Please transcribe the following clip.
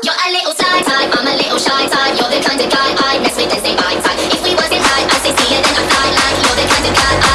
You're a little shy type, I'm a little shy type. You're the kind of guy I mess with and stay by side If we wasn't right, I say see you then I fly like you're the kind of guy I.